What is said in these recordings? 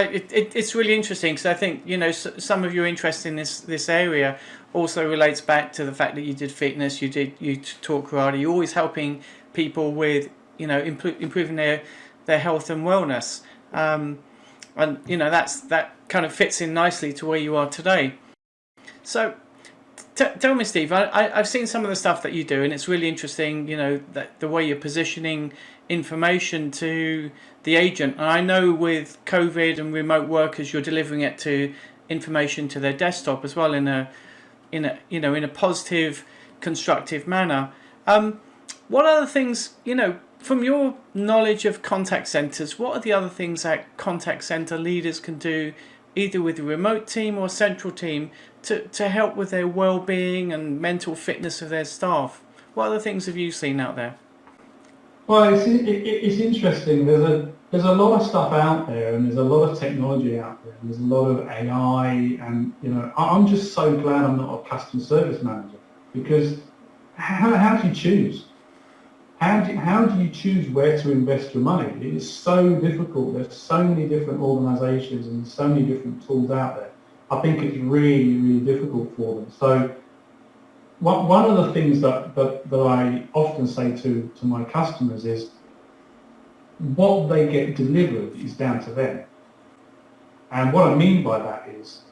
It, it, it's really interesting because I think you know some of your interest in this this area also relates back to the fact that you did fitness, you did you taught karate. You're always helping people with you know improving their their health and wellness, um, and you know that's that kind of fits in nicely to where you are today. So tell me, Steve. I, have seen some of the stuff that you do, and it's really interesting. You know the way you're positioning information to the agent. And I know with COVID and remote workers, you're delivering it to information to their desktop as well in a in a you know in a positive, constructive manner. Um, what other things you know from your knowledge of contact centers? What are the other things that contact center leaders can do, either with a remote team or a central team, to to help with their well-being and mental fitness of their staff? What other things have you seen out there? Well, it's, it, it's interesting. There's a there's a lot of stuff out there, and there's a lot of technology out there. There's a lot of AI, and you know, I'm just so glad I'm not a customer service manager because how, how do you choose? How do, how do you choose where to invest your money? It is so difficult. There's so many different organisations and so many different tools out there. I think it's really, really difficult for them. So one, one of the things that, that, that I often say to, to my customers is what they get delivered is down to them. And what I mean by that is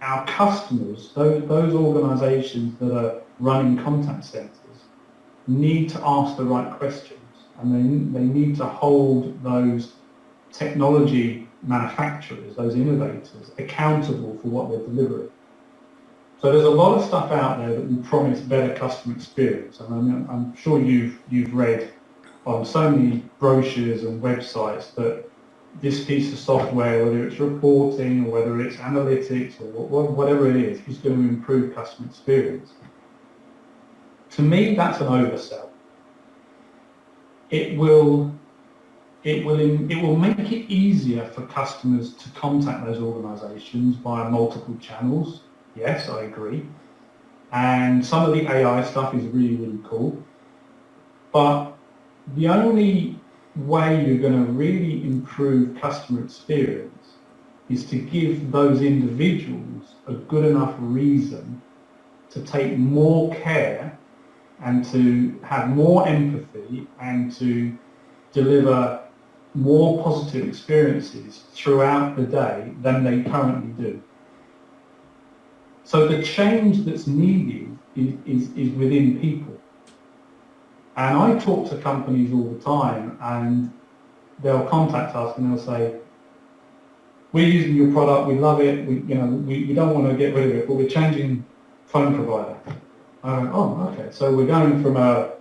our customers, those, those organisations that are running contact centres, need to ask the right questions and they, they need to hold those technology manufacturers, those innovators, accountable for what they're delivering. So there's a lot of stuff out there that will promise better customer experience, and I'm, I'm sure you've you've read on so many brochures and websites that this piece of software, whether it's reporting or whether it's analytics or whatever it is, is going to improve customer experience. To me, that's an oversell. It will it will it will make it easier for customers to contact those organisations via multiple channels Yes, I agree. And some of the AI stuff is really, really cool. But the only way you're going to really improve customer experience is to give those individuals a good enough reason to take more care and to have more empathy and to deliver more positive experiences throughout the day than they currently do. So the change that's needed is, is, is within people. And I talk to companies all the time and they'll contact us and they'll say, we're using your product, we love it, we, you know, we, we don't want to get rid of it, but we're changing phone provider. Went, oh, okay, so we're going from a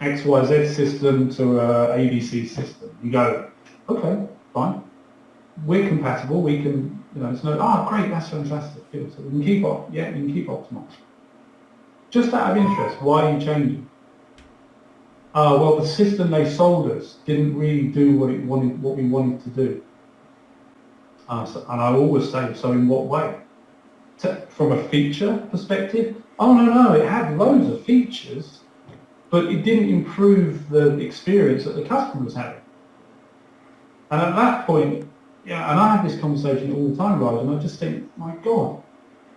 XYZ system to a ABC system. You go, okay, fine. We're compatible, we can you know, it's no, ah, oh, great, that's fantastic. So we can keep up, yeah, we can keep optimal. Just out of interest, why are you changing? Uh, well, the system they sold us didn't really do what it wanted, what we wanted to do. Uh, so, and I always say, so in what way? To, from a feature perspective? Oh no, no, it had loads of features, but it didn't improve the experience that the customer was having. And at that point, yeah, and I have this conversation all the time, Raj, and I just think, my God,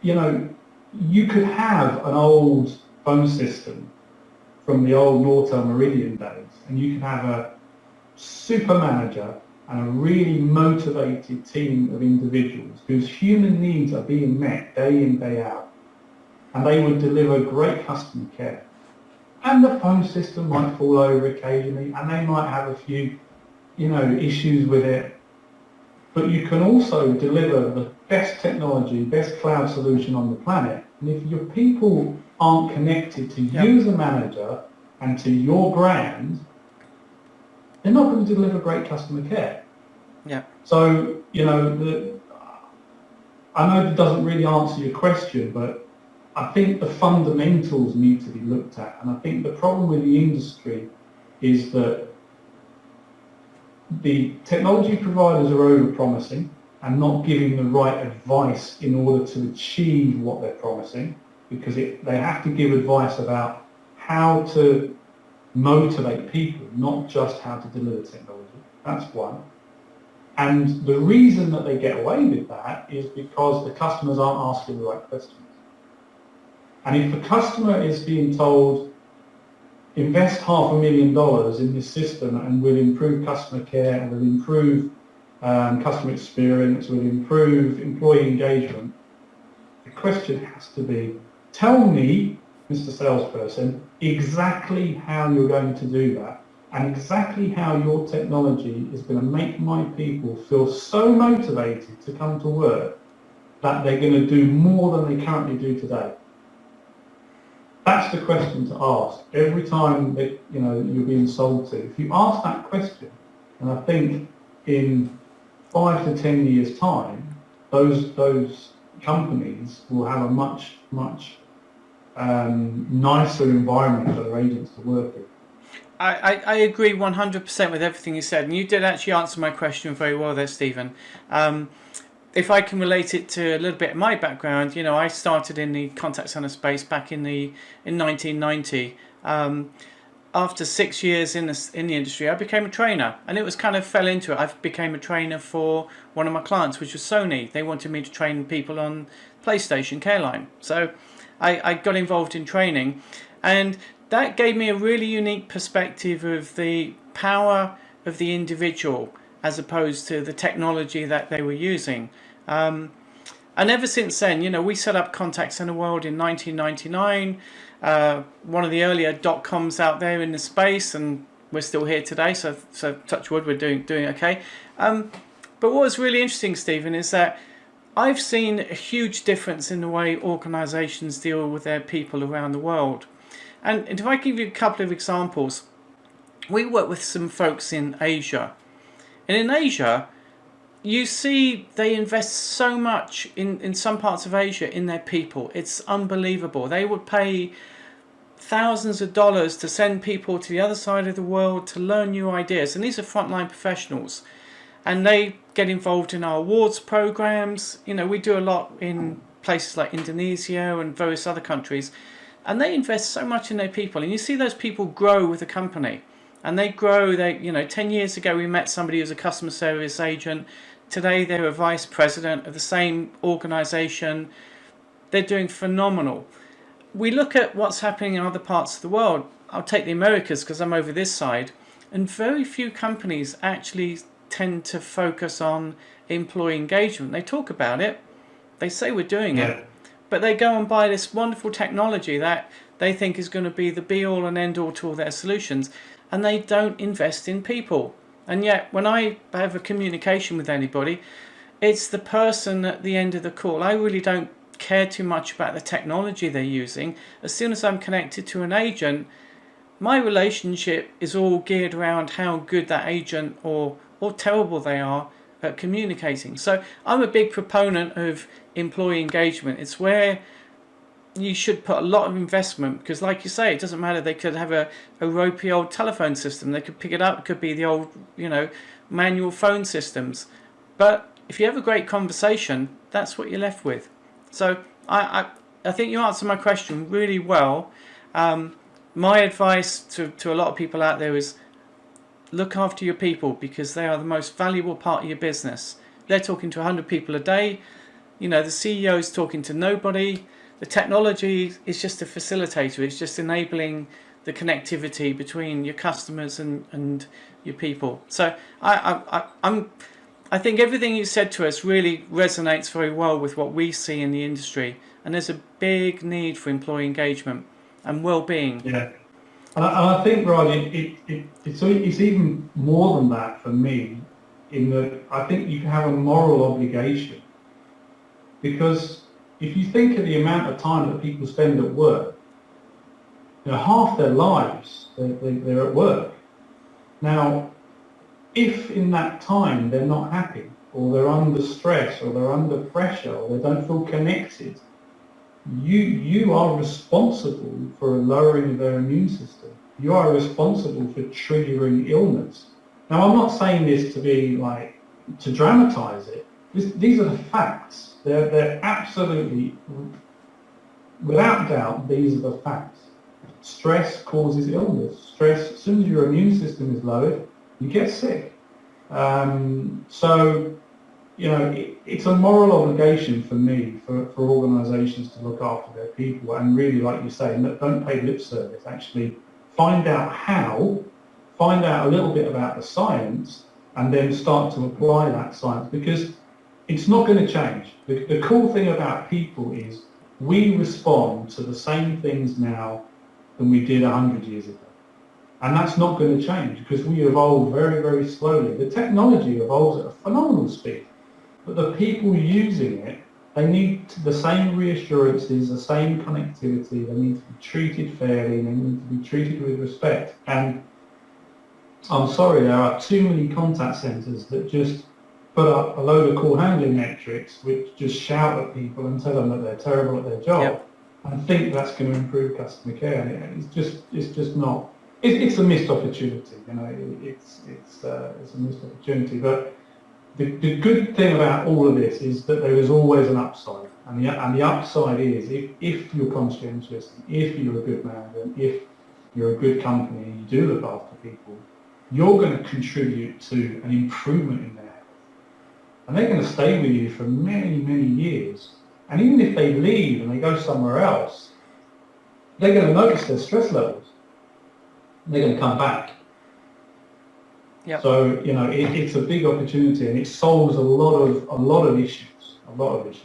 you know, you could have an old phone system from the old Nortel Meridian days, and you could have a super manager and a really motivated team of individuals whose human needs are being met day in, day out, and they would deliver great customer care. And the phone system might fall over occasionally, and they might have a few, you know, issues with it, but you can also deliver the best technology, best cloud solution on the planet. And if your people aren't connected to yep. you as a manager and to your brand, they're not going to deliver great customer care. Yeah. So, you know, the, I know that doesn't really answer your question, but I think the fundamentals need to be looked at. And I think the problem with the industry is that the technology providers are over-promising and not giving the right advice in order to achieve what they're promising because it, they have to give advice about how to motivate people, not just how to deliver technology. That's one. And the reason that they get away with that is because the customers aren't asking the right questions. And if the customer is being told, invest half a million dollars in this system and we'll improve customer care and we'll improve um, customer experience, we'll improve employee engagement, the question has to be, tell me, Mr. Salesperson, exactly how you're going to do that and exactly how your technology is going to make my people feel so motivated to come to work that they're going to do more than they currently do today. That's the question to ask every time that you know you're being sold to. If you ask that question, and I think in five to ten years' time, those those companies will have a much much um, nicer environment for their agents to work in. I, I, agree 100% with everything you said, and you did actually answer my question very well there, Stephen. Um, if I can relate it to a little bit of my background, you know, I started in the contact center space back in the in 1990. Um, after six years in the, in the industry, I became a trainer, and it was kind of fell into it. I became a trainer for one of my clients, which was Sony. They wanted me to train people on PlayStation Careline, so I, I got involved in training, and that gave me a really unique perspective of the power of the individual as opposed to the technology that they were using. Um, and ever since then, you know, we set up Contact Center World in 1999, uh, one of the earlier dot coms out there in the space, and we're still here today. So, so touch wood, we're doing doing okay. Um, but what was really interesting, Stephen, is that I've seen a huge difference in the way organisations deal with their people around the world. And if I give you a couple of examples, we work with some folks in Asia. And in Asia, you see they invest so much in, in some parts of Asia in their people. It's unbelievable. They would pay thousands of dollars to send people to the other side of the world to learn new ideas. And these are frontline professionals. And they get involved in our awards programs. You know, we do a lot in places like Indonesia and various other countries. And they invest so much in their people. And you see those people grow with the company and they grow. They, you know, 10 years ago we met somebody who's a customer service agent. Today they're a vice president of the same organization. They're doing phenomenal. We look at what's happening in other parts of the world. I'll take the Americas because I'm over this side. And very few companies actually tend to focus on employee engagement. They talk about it. They say we're doing yeah. it. But they go and buy this wonderful technology that they think is going to be the be all and end all to all their solutions and they don't invest in people. And yet, when I have a communication with anybody, it's the person at the end of the call. I really don't care too much about the technology they're using. As soon as I'm connected to an agent, my relationship is all geared around how good that agent or, or terrible they are at communicating. So I'm a big proponent of employee engagement. It's where you should put a lot of investment because like you say it doesn't matter they could have a, a ropey old telephone system they could pick it up it could be the old you know manual phone systems. But if you have a great conversation that's what you're left with. So I, I, I think you answered my question really well. Um, my advice to, to a lot of people out there is look after your people because they are the most valuable part of your business. They're talking to 100 people a day. You know the CEO is talking to nobody the technology is just a facilitator. It's just enabling the connectivity between your customers and, and your people. So I, I, I'm, I think everything you said to us really resonates very well with what we see in the industry. And there's a big need for employee engagement and well-being. Yeah. And I, I think, Rod, it, it, it, it's, it's even more than that for me in that I think you have a moral obligation because if you think of the amount of time that people spend at work, you know, half their lives they're, they're at work. Now, if in that time they're not happy, or they're under stress, or they're under pressure, or they don't feel connected, you you are responsible for lowering their immune system. You are responsible for triggering illness. Now, I'm not saying this to be like to dramatize it. This, these are the facts. They're, they're absolutely, without doubt, these are the facts. Stress causes illness. Stress, as soon as your immune system is lowered, you get sick. Um, so, you know, it, it's a moral obligation for me, for, for organisations to look after their people and really, like you say, don't pay lip service. Actually, find out how, find out a little bit about the science, and then start to apply that science because it's not going to change. The, the cool thing about people is we respond to the same things now than we did 100 years ago. And that's not going to change because we evolve very, very slowly. The technology evolves at a phenomenal speed, but the people using it, they need the same reassurances, the same connectivity, they need to be treated fairly, they need to be treated with respect. And I'm sorry, there are too many contact centres that just put up a load of call handling metrics which just shout at people and tell them that they're terrible at their job yep. and think that's going to improve customer care. And it's just, it's just not it, it's a missed opportunity. You know, it, it's it's uh, it's a missed opportunity. But the, the good thing about all of this is that there is always an upside, and the and the upside is if if you're conscientious, if you're a good man, and if you're a good company and you do look after people, you're going to contribute to an improvement in their and they're going to stay with you for many many years. And even if they leave and they go somewhere else, they're going to notice their stress levels they're going to come back. Yep. So you know, it, it's a big opportunity, and it solves a lot of a lot of issues, a lot of issues.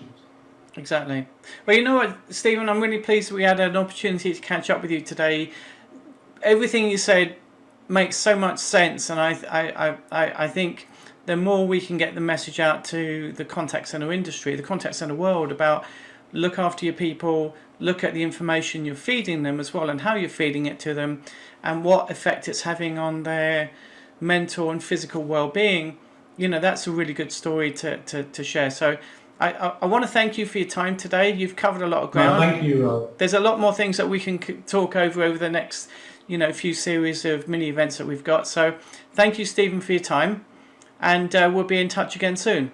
Exactly. Well, you know what, Stephen, I'm really pleased we had an opportunity to catch up with you today. Everything you said makes so much sense, and I, I, I, I think the more we can get the message out to the contact center industry, the contact center world about look after your people, look at the information you're feeding them as well and how you're feeding it to them and what effect it's having on their mental and physical well-being. You know that's a really good story to, to, to share. So I, I, I want to thank you for your time today. You've covered a lot of ground. no, thank you Rob. there's a lot more things that we can talk over over the next you know few series of mini events that we've got. So thank you Stephen for your time and uh, we'll be in touch again soon